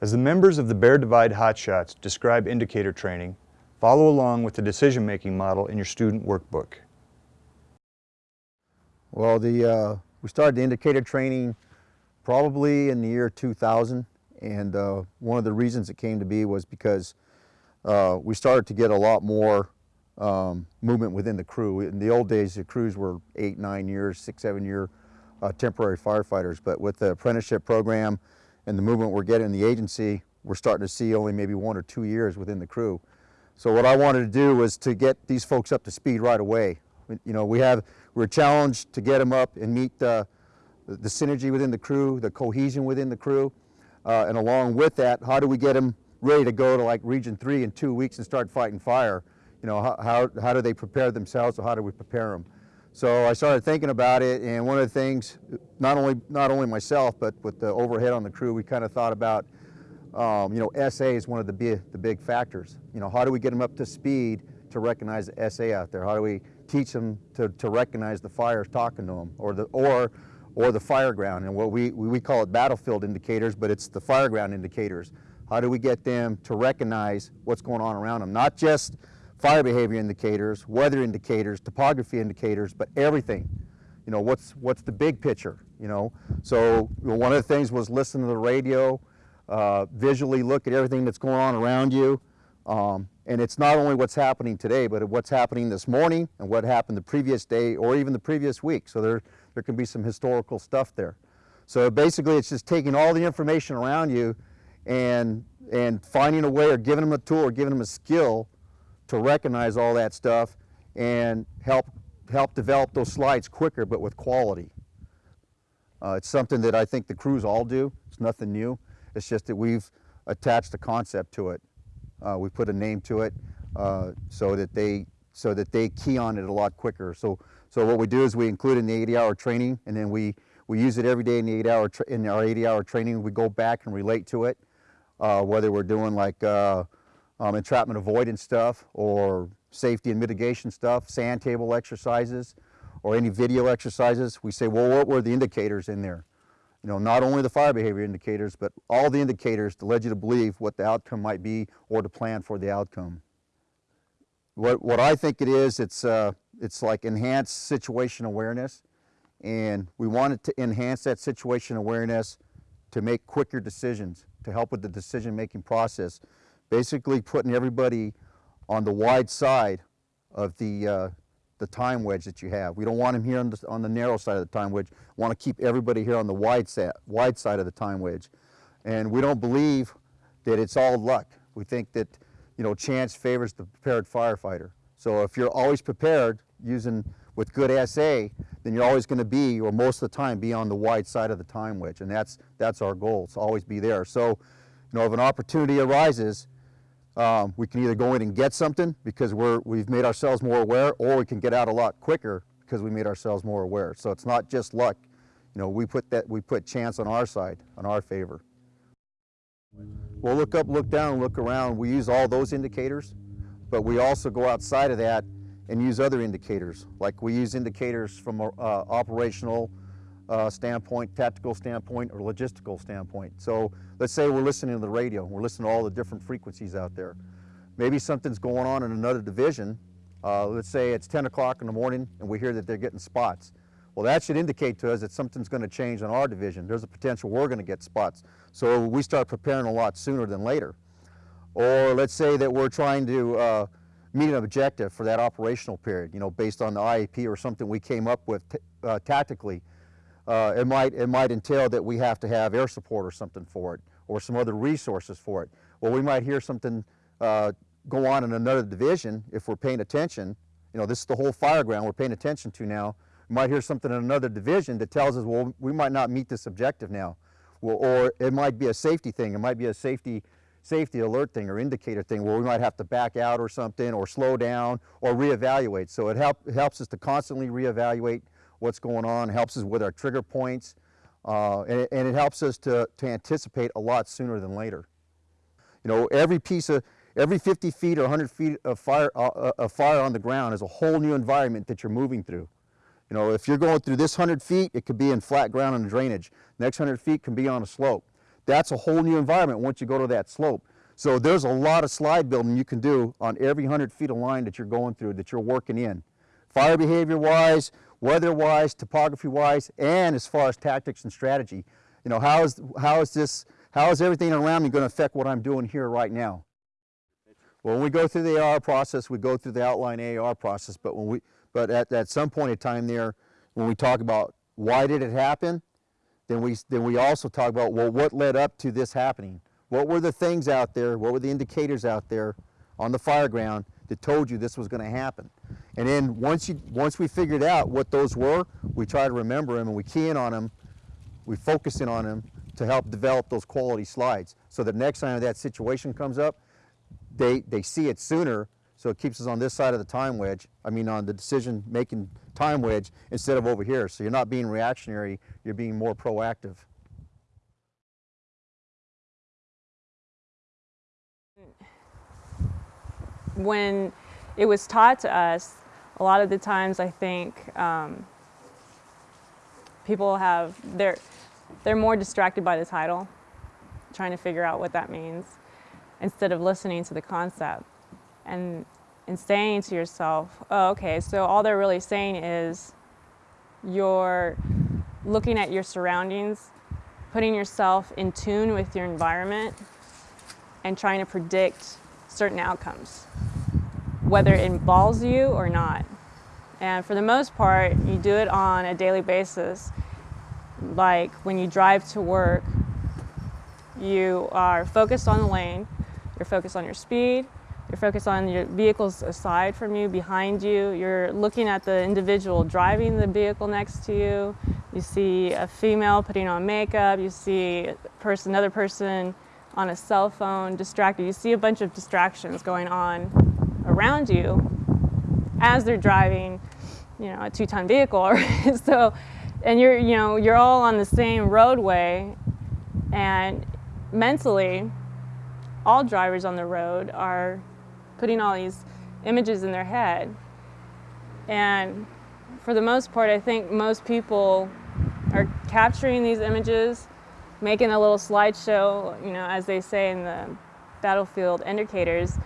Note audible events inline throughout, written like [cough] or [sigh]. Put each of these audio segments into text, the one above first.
As the members of the Bear Divide Hotshots describe indicator training, follow along with the decision-making model in your student workbook. Well, the, uh, we started the indicator training probably in the year 2000 and uh, one of the reasons it came to be was because uh, we started to get a lot more um, movement within the crew. In the old days, the crews were eight, nine years, six, seven year uh, temporary firefighters. But with the apprenticeship program and the movement we're getting in the agency, we're starting to see only maybe one or two years within the crew. So what I wanted to do was to get these folks up to speed right away. You know, we have, we're challenged to get them up and meet the, synergy within the crew, the cohesion within the crew. Uh, and along with that, how do we get them ready to go to like Region 3 in two weeks and start fighting fire? You know, how, how, how do they prepare themselves or how do we prepare them? So I started thinking about it and one of the things, not only, not only myself, but with the overhead on the crew, we kind of thought about, um, you know, SA is one of the big, the big factors. You know, how do we get them up to speed to recognize the SA out there? How do we teach them to, to recognize the fires talking to them or, the, or or the fire ground. And what we, we call it battlefield indicators, but it's the fire ground indicators. How do we get them to recognize what's going on around them? Not just fire behavior indicators, weather indicators, topography indicators, but everything. You know, what's, what's the big picture, you know? So you know, one of the things was listen to the radio, uh, visually look at everything that's going on around you. Um, and it's not only what's happening today, but what's happening this morning and what happened the previous day or even the previous week. So there, there can be some historical stuff there. So basically it's just taking all the information around you and, and finding a way or giving them a tool or giving them a skill to recognize all that stuff and help, help develop those slides quicker but with quality. Uh, it's something that I think the crews all do. It's nothing new. It's just that we've attached a concept to it. Uh, we put a name to it uh, so that they so that they key on it a lot quicker. So so what we do is we include in the 80 hour training and then we, we use it every day in, the eight hour in our 80 hour training. We go back and relate to it, uh, whether we're doing like uh, um, entrapment avoidance stuff or safety and mitigation stuff, sand table exercises, or any video exercises. We say, well, what were the indicators in there? You know, not only the fire behavior indicators, but all the indicators to lead you to believe what the outcome might be or to plan for the outcome. What, what I think it is, it's, uh, it's like enhanced situation awareness. And we wanted to enhance that situation awareness to make quicker decisions, to help with the decision-making process. Basically putting everybody on the wide side of the, uh, the time wedge that you have. We don't want them here on the, on the narrow side of the time wedge. We want to keep everybody here on the wide, set, wide side of the time wedge. And we don't believe that it's all luck. We think that you know, chance favors the prepared firefighter. So if you're always prepared using with good SA, then you're always going to be, or most of the time, be on the wide side of the time wedge, and that's that's our goal. to always be there. So, you know, if an opportunity arises, um, we can either go in and get something because we're we've made ourselves more aware, or we can get out a lot quicker because we made ourselves more aware. So it's not just luck. You know, we put that we put chance on our side, on our favor. We'll look up, look down, look around. We use all those indicators, but we also go outside of that and use other indicators. Like we use indicators from uh, operational uh, standpoint, tactical standpoint, or logistical standpoint. So let's say we're listening to the radio, we're listening to all the different frequencies out there. Maybe something's going on in another division. Uh, let's say it's 10 o'clock in the morning and we hear that they're getting spots. Well, that should indicate to us that something's going to change on our division. There's a potential we're going to get spots. So we start preparing a lot sooner than later. Or let's say that we're trying to uh, meet an objective for that operational period, you know, based on the IAP or something we came up with uh, tactically. Uh, it, might, it might entail that we have to have air support or something for it, or some other resources for it. Well, we might hear something uh, go on in another division if we're paying attention. You know, this is the whole fire ground we're paying attention to now we might hear something in another division that tells us, well, we might not meet this objective now. Well, or it might be a safety thing. It might be a safety, safety alert thing or indicator thing where we might have to back out or something or slow down or reevaluate. So it, help, it helps us to constantly reevaluate what's going on, helps us with our trigger points, uh, and, and, it helps us to, to anticipate a lot sooner than later. You know, every piece of, every 50 feet or 100 feet of fire, uh, uh, of fire on the ground is a whole new environment that you're moving through. You know, if you're going through this 100 feet, it could be in flat ground and drainage. Next 100 feet can be on a slope. that's a whole new environment once you go to that slope. So there's a lot of slide building you can do on every 100 feet of line that you're going through, that you're working in. Fire behavior wise, weather wise, topography wise, and as far as tactics and strategy. You know, how is, how is this, how is everything around me going to affect what I'm doing here right now? Well, when we go through the AR process, we go through the outline AR process, but when we, but at, at some point in time there, when we talk about why did it happen, then we, then we also talk about, well, what led up to this happening? What were the things out there, what were the indicators out there on the fire ground that told you this was gonna happen? And then once, you, once we figured out what those were, we try to remember them and we key in on them, we focus in on them to help develop those quality slides. So the next time that situation comes up, they, they see it sooner, so it keeps us on this side of the time wedge, I mean on the decision-making time wedge instead of over here. So you're not being reactionary, you're being more proactive. When it was taught to us, a lot of the times I think um, people have they're they're more distracted by the title, trying to figure out what that means, instead of listening to the concept and and saying to yourself, oh, okay, so all they're really saying is you're looking at your surroundings, putting yourself in tune with your environment, and trying to predict certain outcomes, whether it involves you or not. And for the most part, you do it on a daily basis. Like when you drive to work, you are focused on the lane, you're focused on your speed, you're focused on your vehicles aside from you, behind you. You're looking at the individual driving the vehicle next to you. You see a female putting on makeup. You see person, another person on a cell phone, distracted. You see a bunch of distractions going on around you as they're driving, you know, a two-ton vehicle. [laughs] so, and you're, you know, you're all on the same roadway, and mentally, all drivers on the road are putting all these images in their head. And for the most part, I think most people are capturing these images, making a little slideshow, you know, as they say in the battlefield indicators,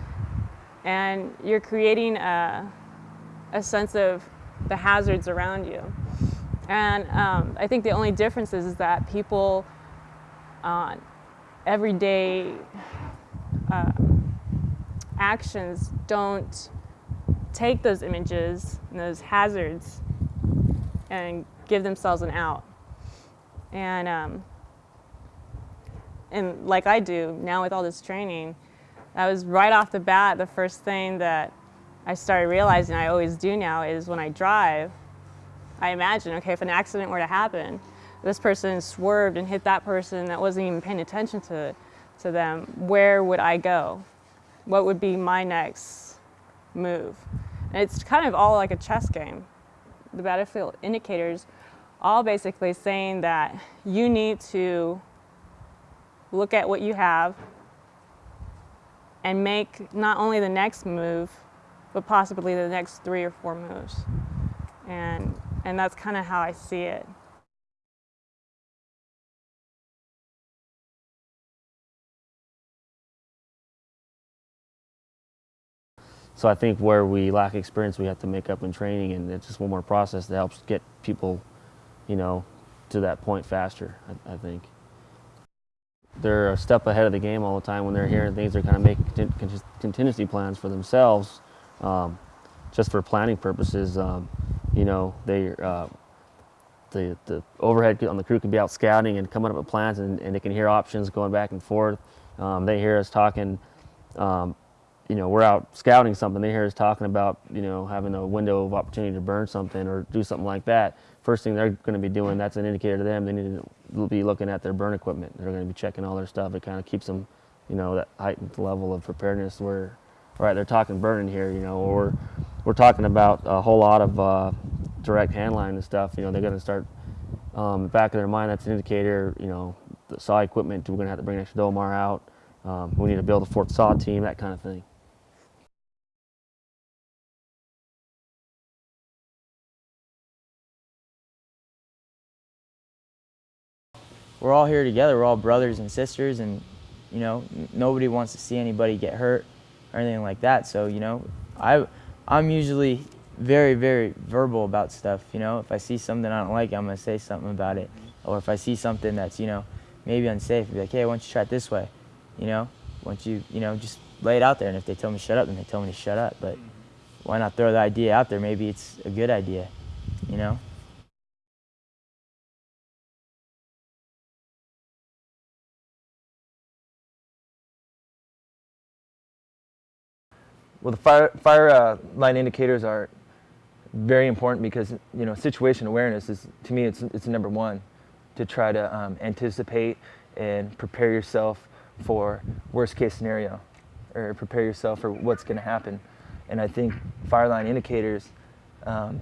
and you're creating a, a sense of the hazards around you. And um, I think the only difference is, is that people uh, everyday uh, actions don't take those images and those hazards and give themselves an out. And, um, and like I do now with all this training, that was right off the bat the first thing that I started realizing I always do now is when I drive, I imagine, okay, if an accident were to happen, this person swerved and hit that person that wasn't even paying attention to, to them, where would I go? What would be my next move? And it's kind of all like a chess game. The battlefield indicators all basically saying that you need to look at what you have and make not only the next move, but possibly the next three or four moves. And, and that's kind of how I see it. So I think where we lack experience, we have to make up in training, and it's just one more process that helps get people, you know, to that point faster. I, I think they're a step ahead of the game all the time when they're hearing things. They're kind of making contingency plans for themselves, um, just for planning purposes. Um, you know, they uh, the the overhead on the crew can be out scouting and coming up with plans, and, and they can hear options going back and forth. Um, they hear us talking um, you know, we're out scouting something, they hear us talking about, you know, having a window of opportunity to burn something or do something like that. First thing they're going to be doing, that's an indicator to them. They need to be looking at their burn equipment. They're going to be checking all their stuff. It kind of keeps them, you know, that heightened level of preparedness where, all right, they're talking burning here, you know, or we're talking about a whole lot of uh, direct handline and stuff. You know, they're going to start, um, back of their mind, that's an indicator, you know, the saw equipment, we're going to have to bring extra Dolmar out. Um, we need to build a fourth Saw team, that kind of thing. We're all here together. We're all brothers and sisters, and you know, nobody wants to see anybody get hurt or anything like that. So you know, I I'm usually very very verbal about stuff. You know, if I see something I don't like, I'm gonna say something about it. Or if I see something that's you know maybe unsafe, I'll be like, hey, why don't you try it this way? You know, why don't you you know just lay it out there. And if they tell me shut up, then they tell me to shut up. But why not throw the idea out there? Maybe it's a good idea. You know. Well, the fire, fire uh, line indicators are very important because you know situation awareness is to me it's it's number one to try to um, anticipate and prepare yourself for worst case scenario or prepare yourself for what's going to happen. And I think fire line indicators um,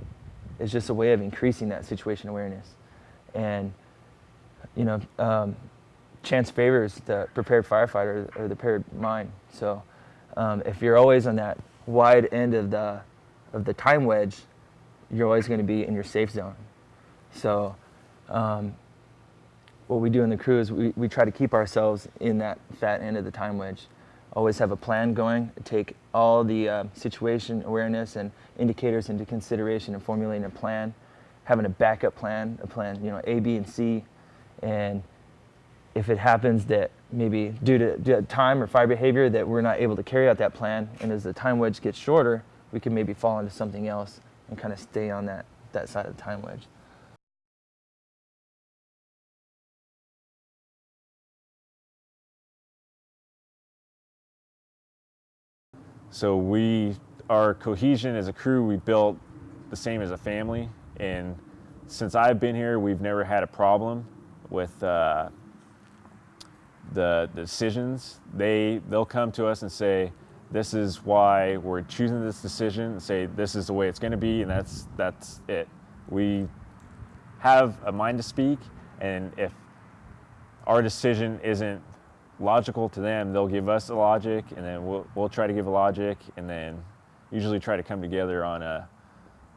is just a way of increasing that situation awareness. And you know, um, chance favors the prepared firefighter or the prepared mind. So um, if you're always on that wide end of the of the time wedge, you're always going to be in your safe zone. So um, what we do in the crew is we, we try to keep ourselves in that fat end of the time wedge. Always have a plan going, take all the uh, situation awareness and indicators into consideration and formulating a plan, having a backup plan, a plan, you know, A, B, and C, and if it happens that maybe due to, due to time or fire behavior that we're not able to carry out that plan, and as the time wedge gets shorter, we can maybe fall into something else and kind of stay on that, that side of the time wedge. So we, our cohesion as a crew, we built the same as a family. And since I've been here, we've never had a problem with uh, the, decisions. They, they'll come to us and say, this is why we're choosing this decision and say, this is the way it's gonna be and that's, that's it. We have a mind to speak and if our decision isn't logical to them, they'll give us a logic, and then we'll we'll try to give a logic, and then usually try to come together on a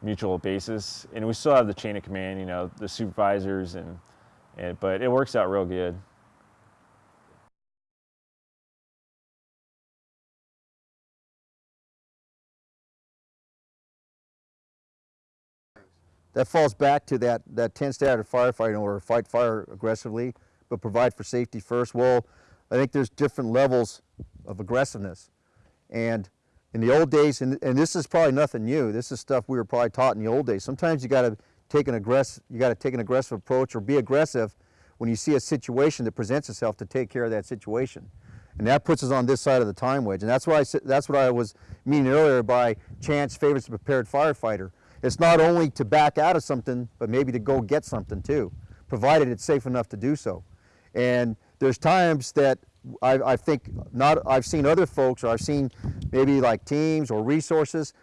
mutual basis. And we still have the chain of command, you know, the supervisors, and, and but it works out real good. That falls back to that, that 10 standard firefighting order, fight fire aggressively, but provide for safety first. Well, I think there's different levels of aggressiveness. And in the old days, and, and this is probably nothing new, this is stuff we were probably taught in the old days. Sometimes you gotta take an aggressive, you gotta take an aggressive approach or be aggressive when you see a situation that presents itself to take care of that situation. And that puts us on this side of the time wedge. And that's what I that's what I was meaning earlier by chance favors the prepared firefighter. It's not only to back out of something, but maybe to go get something too, provided it's safe enough to do so. And there's times that I, I think not, I've seen other folks, or I've seen maybe like teams or resources,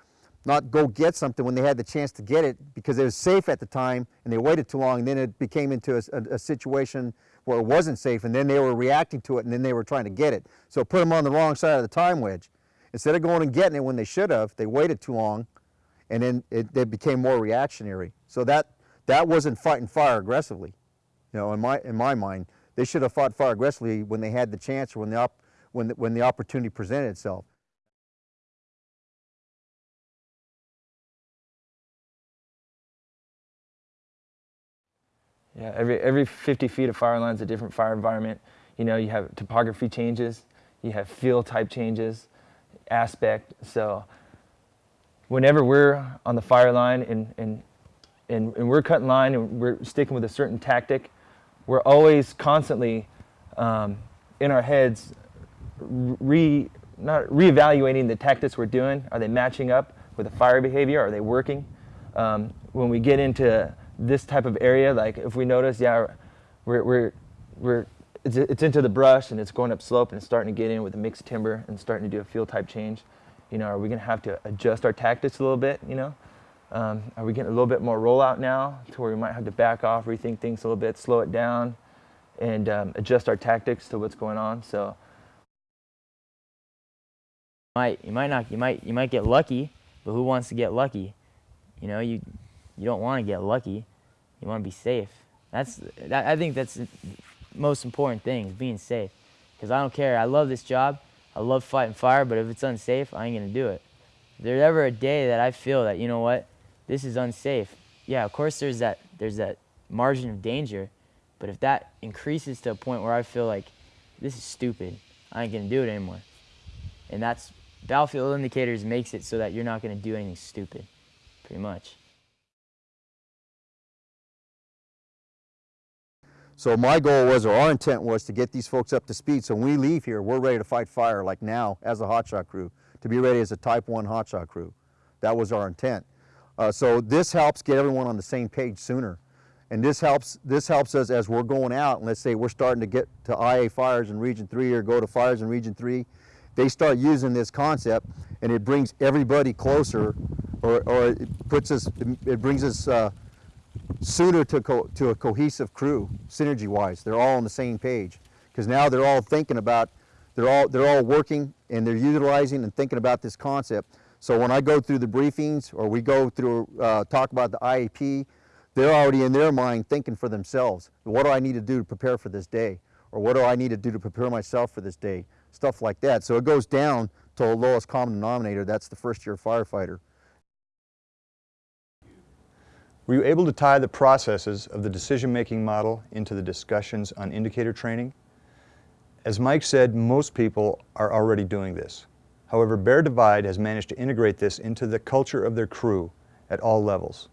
not go get something when they had the chance to get it because it was safe at the time and they waited too long and then it became into a, a, a situation where it wasn't safe and then they were reacting to it and then they were trying to get it. So put them on the wrong side of the time wedge. Instead of going and getting it when they should have, they waited too long and then it, it became more reactionary. So that, that wasn't fighting fire aggressively, you know, in my, in my mind. They should have fought fire aggressively when they had the chance or when the, op, when the, when the opportunity presented itself. Yeah, every every 50 feet of fire line is a different fire environment. You know, you have topography changes, you have fuel type changes, aspect. So whenever we're on the fire line and, and, and, and we're cutting line and we're sticking with a certain tactic, we're always constantly um, in our heads re, not reevaluating the tactics we're doing. Are they matching up with the fire behavior? Are they working? Um, when we get into this type of area, like if we notice, yeah, we're, we're, we're it's, it's into the brush and it's going up slope and it's starting to get in with the mixed timber and starting to do a fuel type change. You know, are we going to have to adjust our tactics a little bit? You know, um, are we getting a little bit more rollout now to where we might have to back off, rethink things a little bit, slow it down, and um, adjust our tactics to what's going on? So, you might you might not you might you might get lucky, but who wants to get lucky? You know, you you don't want to get lucky. You want to be safe. That's that, I think that's most important thing is being safe. Because I don't care. I love this job. I love fighting fire, but if it's unsafe, I ain't gonna do it. If there's ever a day that I feel that you know what, this is unsafe. Yeah, of course there's that there's that margin of danger, but if that increases to a point where I feel like this is stupid, I ain't gonna do it anymore. And that's battlefield indicators makes it so that you're not gonna do anything stupid, pretty much. So my goal was, or our intent was to get these folks up to speed. So when we leave here, we're ready to fight fire like now as a hotshot crew, to be ready as a type one hotshot crew. That was our intent. Uh, so this helps get everyone on the same page sooner. And this helps, this helps us as we're going out, and let's say we're starting to get to IA fires in Region 3 or go to fires in Region 3, they start using this concept and it brings everybody closer or, or it puts us, it brings us uh, sooner to, to a cohesive crew, synergy-wise. They're all on the same page because now they're all thinking about, they're all, they're all working and they're utilizing and thinking about this concept. So when I go through the briefings or we go through, uh, talk about the IAP, they're already in their mind thinking for themselves. What do I need to do to prepare for this day? Or what do I need to do to prepare myself for this day? Stuff like that. So it goes down to the lowest common denominator. That's the first year firefighter. Were you able to tie the processes of the decision-making model into the discussions on indicator training? As Mike said, most people are already doing this. However, Bear Divide has managed to integrate this into the culture of their crew at all levels.